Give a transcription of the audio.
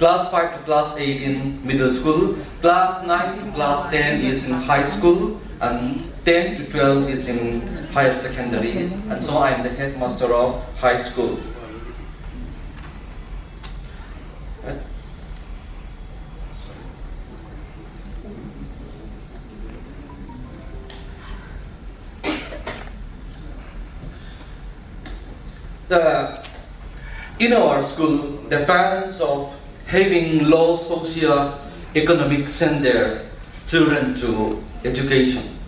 Class 5 to class 8 in middle school, class 9 to class 10 is in high school, and 10 to 12 is in higher secondary, and so I am the headmaster of high school. The, in our school, the parents of having low socio-economic send their children to education.